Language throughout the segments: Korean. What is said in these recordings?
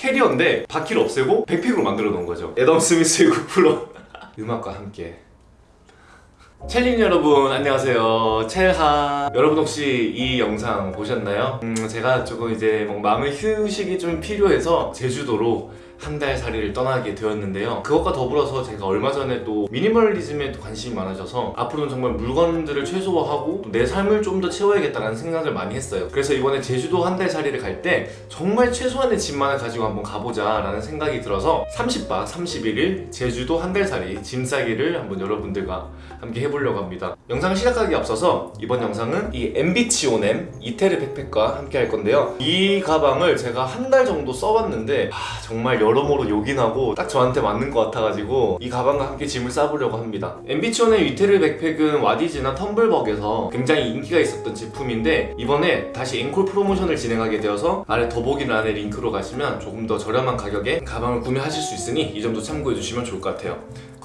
캐리어인데 바퀴를 없애고 백팩으로 만들어 놓은 거죠. 애덤 스미스의 구플러 음악과 함께. 첼린 여러분 안녕하세요. 첼하. 여러분 혹시 이 영상 보셨나요? 음 제가 조금 이제 뭐 마음의 휴식이 좀 필요해서 제주도로 한 달 살이를 떠나게 되었는데요. 그것과 더불어서 제가 얼마 전에 또 미니멀리즘에 또 관심이 많아져서 앞으로는 정말 물건들을 최소화하고 내 삶을 좀 더 채워야겠다는 생각을 많이 했어요. 그래서 이번에 제주도 한 달 살이를 갈 때 정말 최소한의 짐만을 가지고 한번 가보자 라는 생각이 들어서 30박 31일 제주도 한 달 살이 짐 싸기를 한번 여러분들과 함께 해보려고 합니다. 영상을 시작하기 앞서서 이번 영상은 이 MB치 오넴 이태르 백팩과 함께 할 건데요. 이 가방을 제가 한 달 정도 써봤는데 아, 정말 여러모로 요긴하고 딱 저한테 맞는 것 같아가지고 이 가방과 함께 짐을 싸보려고 합니다. 오넴 이태르 백팩은 와디즈나 텀블벅에서 굉장히 인기가 있었던 제품인데 이번에 다시 앵콜 프로모션을 진행하게 되어서 아래 더보기란에 링크로 가시면 조금 더 저렴한 가격에 가방을 구매하실 수 있으니 이 점도 참고해 주시면 좋을 것 같아요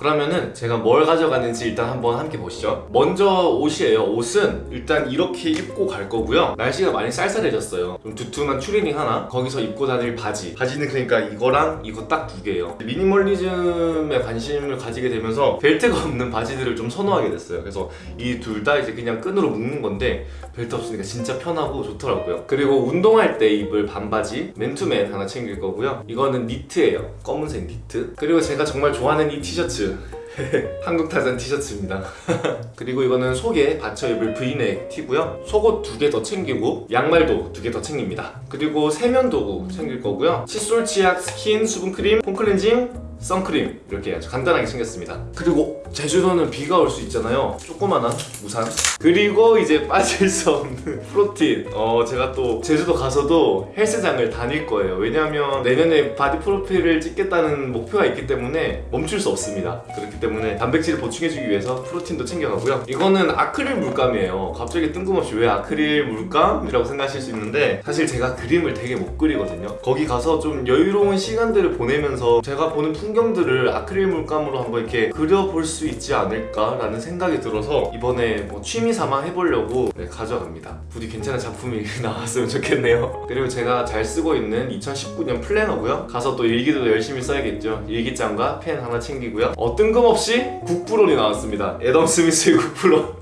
그러면은 제가 뭘 가져가는지 일단 한번 함께 보시죠. 먼저 옷이에요. 옷은 일단 이렇게 입고 갈 거고요. 날씨가 많이 쌀쌀해졌어요. 좀 두툼한 추리닝 하나? 거기서 입고 다닐 바지. 바지는 그러니까 이거랑 이거 딱 두 개예요. 미니멀리즘에 관심을 가지게 되면서 벨트가 없는 바지들을 좀 선호하게 됐어요. 그래서 이 둘 다 이제 그냥 끈으로 묶는 건데 벨트 없으니까 진짜 편하고 좋더라고요. 그리고 운동할 때 입을 반바지 맨투맨 하나 챙길 거고요. 이거는 니트예요. 검은색 니트. 그리고 제가 정말 좋아하는 이 티셔츠 한국 타잔 티셔츠입니다. 그리고 이거는 속에 받쳐 입을 브이넥 티고요. 속옷 두 개 더 챙기고 양말도 두 개 더 챙깁니다. 그리고 세면 도구 챙길 거고요. 칫솔, 치약, 스킨, 수분크림, 폼클렌징 선크림 이렇게 아주 간단하게 챙겼습니다. 그리고 제주도는 비가 올 수 있잖아요. 조그만한 우산. 그리고 이제 빠질 수 없는 프로틴. 어 제가 또 제주도 가서도 헬스장을 다닐 거예요. 왜냐하면 내년에 바디 프로필을 찍겠다는 목표가 있기 때문에 멈출 수 없습니다. 그렇기 때문에 단백질을 보충해주기 위해서 프로틴도 챙겨가고요. 이거는 아크릴 물감이에요. 갑자기 뜬금없이 왜 아크릴 물감이라고 생각하실 수 있는데 사실 제가 그림을 되게 못 그리거든요. 거기 가서 좀 여유로운 시간들을 보내면서 제가 보는 풍 경들을 아크릴 물감으로 한번 이렇게 그려볼 수 있지 않을까라는 생각이 들어서 이번에 뭐 취미 삼아 해보려고 네, 가져갑니다. 부디 괜찮은 작품이 나왔으면 좋겠네요. 그리고 제가 잘 쓰고 있는 2019년 플래너고요. 가서 또 일기도 열심히 써야겠죠. 일기장과 펜 하나 챙기고요. 어 뜬금없이 국부론이 나왔습니다. 애덤 스미스의 국부론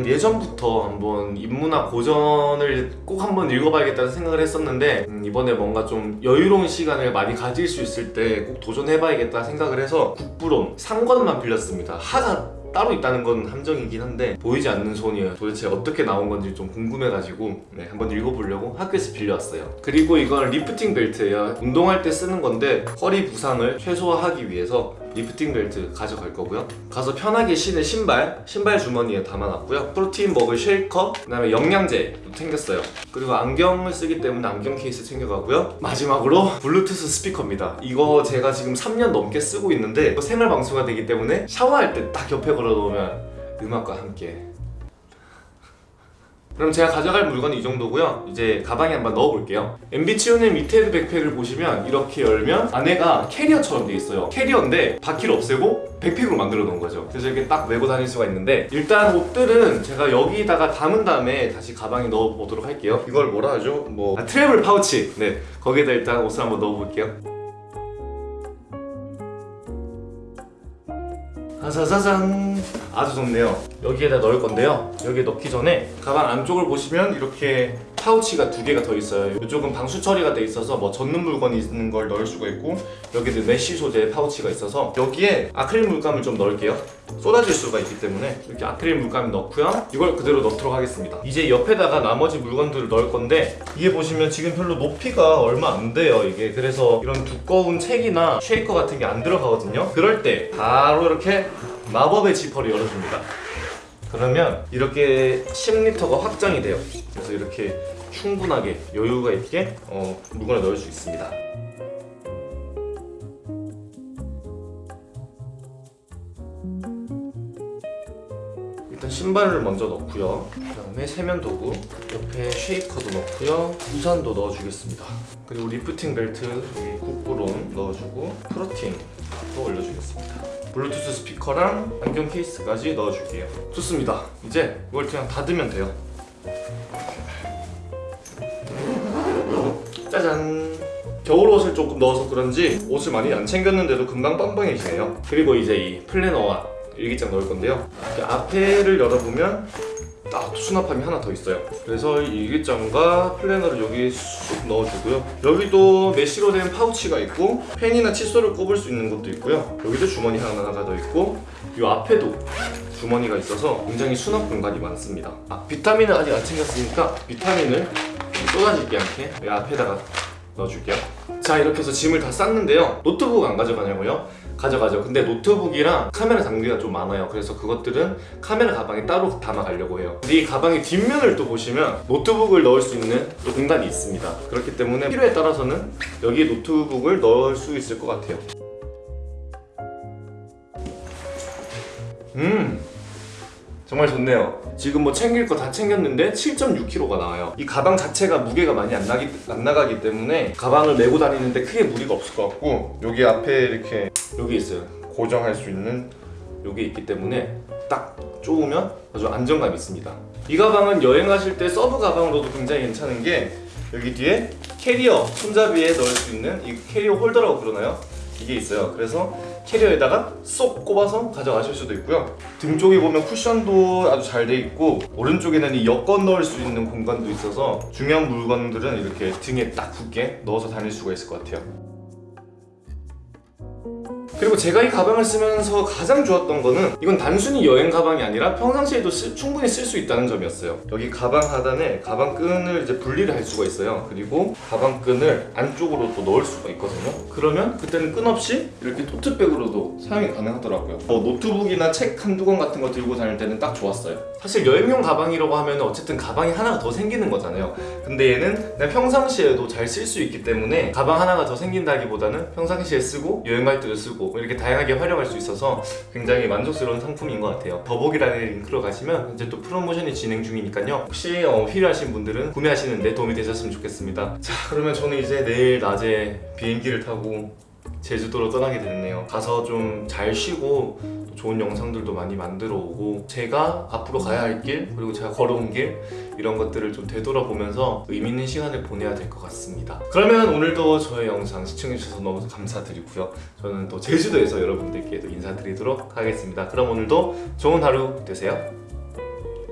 음, 예전부터 한번 인문학 고전을 꼭 한번 읽어봐야겠다는 생각을 했었는데 음, 이번에 뭔가 좀 여유로운 시간을 많이 가질 수 있을 때 꼭 도전해봐야겠다 생각을 해서 국부론 상권만 빌렸습니다. 하가 따로 있다는 건 함정이긴 한데 보이지 않는 손이 도대체 어떻게 나온 건지 좀 궁금해가지고 네, 한번 읽어보려고 학교에서 빌려왔어요. 그리고 이건 lifting belt예요. 운동할 때 쓰는 건데 허리 부상을 최소화하기 위해서 lifting belt 가져갈 거고요. 가서 편하게 신을 신발 신발 주머니에 담아놨고요. 프로테인 먹을 쉐이커 그 다음에 영양제도 챙겼어요. 그리고 안경을 쓰기 때문에 안경 케이스 챙겨가고요. 마지막으로 블루투스 스피커입니다. 이거 제가 지금 3년 넘게 쓰고 있는데 생활 방수가 되기 때문에 샤워할 때 딱 옆에 걸어놓으면 음악과 함께 그럼 제가 가져갈 물건은 이 정도고요. 이제 가방에 한번 넣어볼게요. MB치온의 미테드 백팩을 보시면 이렇게 열면 안에가 캐리어처럼 돼 있어요. 캐리어인데 바퀴를 없애고 백팩으로 만들어 놓은 거죠. 그래서 이렇게 딱 메고 다닐 수가 있는데 일단 옷들은 제가 여기다가 담은 다음에 다시 가방에 넣어보도록 할게요. 이걸 뭐라 하죠? 뭐 아, travel 파우치. 네 거기에다 일단 옷을 한번 넣어볼게요. 짜자잔 아주 좋네요. 여기에다 넣을 건데요. 여기에 넣기 전에 가방 안쪽을 보시면 이렇게 파우치가 두 개가 더 있어요. 이쪽은 방수 처리가 돼 있어서 뭐 젖는 물건이 있는 걸 넣을 수가 있고 여기도 메쉬 소재 파우치가 있어서 여기에 아크릴 물감을 좀 넣을게요. 쏟아질 수가 있기 때문에 이렇게 아크릴 물감을 넣고요. 이걸 그대로 넣도록 하겠습니다. 이제 옆에다가 나머지 물건들을 넣을 건데 이게 보시면 지금 별로 높이가 얼마 안 돼요 이게. 그래서 이런 두꺼운 책이나 쉐이커 같은 게 안 들어가거든요. 그럴 때 바로 이렇게 마법의 지퍼를 열어줍니다. 그러면 이렇게 10리터가 확장이 돼요. 그래서 이렇게 충분하게 여유가 있게 어, 물건을 넣을 수 있습니다. 일단 신발을 먼저 넣고요. 그 다음에 세면도구 옆에 쉐이커도 넣고요. 우산도 넣어주겠습니다. 그리고 lifting belt 여기 국부론 넣어주고 프로틴도 올려주겠습니다 블루투스 스피커랑 안경 케이스까지 넣어줄게요 좋습니다 이제 이걸 그냥 닫으면 돼요 짜잔 겨울 옷을 조금 넣어서 그런지 옷을 많이 안 챙겼는데도 금방 빵빵해지네요. 그리고 이제 이 플래너와 일기장 넣을 건데요. 앞에를 열어보면 딱 수납함이 하나 더 있어요. 그래서 이 일기장과 플래너를 여기 쑥 넣어주고요. 여기도 메쉬로 된 파우치가 있고 펜이나 칫솔을 꼽을 수 있는 것도 있고요. 여기도 주머니 하나가 더 있고 이 앞에도 주머니가 있어서 굉장히 수납 공간이 많습니다. 아, 비타민을 아직 안 챙겼으니까 비타민을 쏟아지지 않게 여기 앞에다가 넣어줄게요. 자 이렇게 해서 짐을 다 쌌는데요. 노트북 안 가져가냐고요? 가져가죠. 근데 노트북이랑 카메라 장비가 좀 많아요. 그래서 그것들은 카메라 가방에 따로 담아가려고 해요. 이 가방의 뒷면을 또 보시면 노트북을 넣을 수 있는 또 공간이 있습니다. 그렇기 때문에 필요에 따라서는 여기에 노트북을 넣을 수 있을 것 같아요. 음 정말 좋네요. 지금 뭐 챙길 거 다 챙겼는데 7.6kg가 나와요. 이 가방 자체가 무게가 많이 안, 나기, 안 나가기 때문에 가방을 메고 다니는데 크게 무리가 없을 것 같고 여기 앞에 이렇게 여기 있어요. 고정할 수 있는 여기 있기 때문에 딱 쪼으면 아주 안정감 있습니다. 이 가방은 여행하실 때 서브 가방으로도 굉장히 괜찮은 게 여기 뒤에 캐리어 손잡이에 넣을 수 있는 이 캐리어 홀더라고 그러나요? 이게 있어요. 그래서 캐리어에다가 쏙 꼽아서 가져가실 수도 있고요. 등 쪽에 보면 쿠션도 아주 잘 돼 있고 오른쪽에는 이 여권 넣을 수 있는 공간도 있어서 중요한 물건들은 이렇게 등에 딱 붙게 넣어서 다닐 수가 있을 것 같아요. 그리고 제가 이 가방을 쓰면서 가장 좋았던 거는 이건 단순히 여행 가방이 아니라 평상시에도 쓸- 충분히 쓸 수 있다는 점이었어요. 여기 가방 하단에 가방 끈을 이제 분리를 할 수가 있어요. 그리고 가방 끈을 안쪽으로 또 넣을 수가 있거든요. 그러면 그때는 끈 없이 이렇게 토트백으로도 사용이 가능하더라고요. 뭐 노트북이나 책 한두 권 같은 거 들고 다닐 때는 딱 좋았어요. 사실 여행용 가방이라고 하면 어쨌든 가방이 하나가 더 생기는 거잖아요. 근데 얘는 그냥 평상시에도 잘 쓸 수 있기 때문에 가방 하나가 더 생긴다기보다는 평상시에 쓰고 여행 갈 때도 쓰고 이렇게 다양하게 활용할 수 있어서 굉장히 만족스러운 상품인 것 같아요. 더보기란에 링크로 가시면 이제 또 프로모션이 진행 중이니까요. 혹시 어, 필요하신 분들은 구매하시는데 도움이 되셨으면 좋겠습니다. 자 그러면 저는 이제 내일 낮에 비행기를 타고 제주도로 떠나게 됐네요. 가서 좀 잘 쉬고 또 좋은 영상들도 많이 만들어 오고 제가 앞으로 가야 할 길 그리고 제가 걸어온 길 이런 것들을 좀 되돌아보면서 의미 있는 시간을 보내야 될 것 같습니다. 그러면 오늘도 저의 영상 시청해주셔서 너무 감사드리고요. 저는 또 제주도에서 여러분들께 또 인사드리도록 하겠습니다. 그럼 오늘도 좋은 하루 되세요.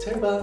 잘 봐.